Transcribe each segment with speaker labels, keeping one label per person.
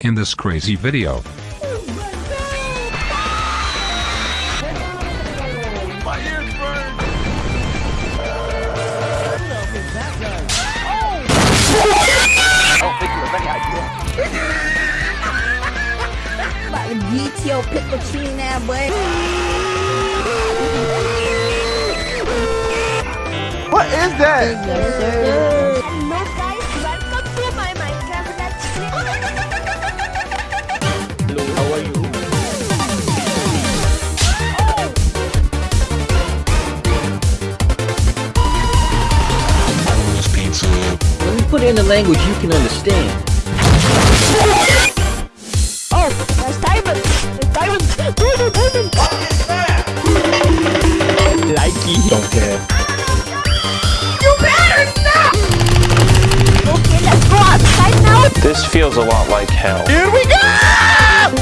Speaker 1: In this crazy video,
Speaker 2: My ears burn.
Speaker 3: About to beat your Pikachu now, boy.
Speaker 2: What is that?
Speaker 4: Put it in a language you can understand.
Speaker 3: Oh, that's diamond. That's diamond. Diamond, diamond.
Speaker 4: Likey. Don't care.
Speaker 3: Okay, let's go outside now.
Speaker 5: This feels a lot like hell.
Speaker 2: Here we go!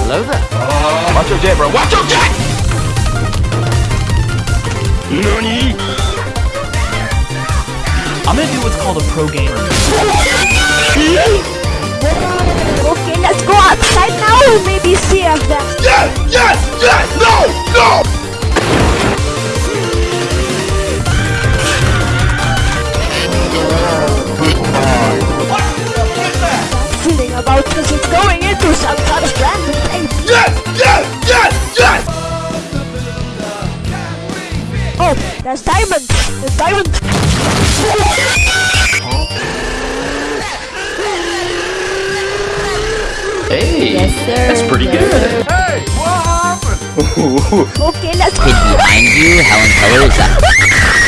Speaker 4: Hello there.
Speaker 2: Watch your jet, bro. Watch your jet! Nani?
Speaker 6: I'm gonna do what's called a pro gamer.
Speaker 3: Okay, let's go outside now and maybe see if that.
Speaker 2: Yes! Yes! Yes! No! No!
Speaker 3: feeling about this is going into some kind of random place.
Speaker 2: Yes! Yes! Yes! Yes!
Speaker 3: Oh, that's diamond. That's diamond.
Speaker 4: Hey.
Speaker 3: Yes, sir.
Speaker 4: That's pretty good.
Speaker 2: Hey! What happened?
Speaker 3: Okay, let's
Speaker 7: Hid behind you? How in color is that?